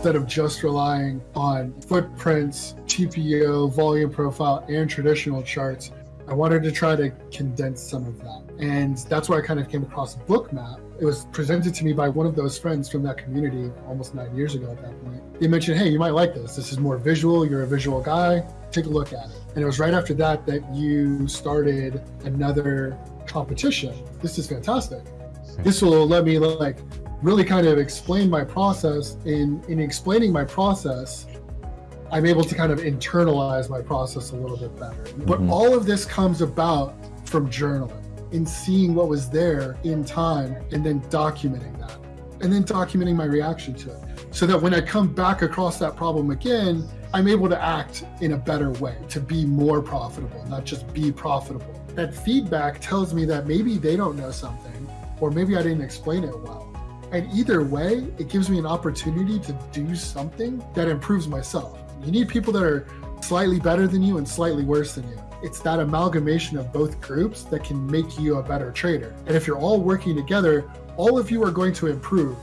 instead of just relying on footprints, TPO, volume profile, and traditional charts, I wanted to try to condense some of that. And that's where I kind of came across Bookmap. It was presented to me by one of those friends from that community almost nine years ago at that point. They mentioned, hey, you might like this. This is more visual. You're a visual guy. Take a look at it. And it was right after that that you started another competition. This is fantastic. This will let me like really kind of explain my process. In in explaining my process, I'm able to kind of internalize my process a little bit better. But Mhm. all of this comes about from journaling, in seeing what was there in time and then documenting that. And then documenting my reaction to it. So that when I come back across that problem again, I'm able to act in a better way, to be more profitable, not just be profitable. That feedback tells me that maybe they don't know something, or maybe I didn't explain it well. And either way, it gives me an opportunity to do something that improves myself. You need people that are slightly better than you and slightly worse than you. It's that amalgamation of both groups that can make you a better trader. And if you're all working together, all of you are going to improve.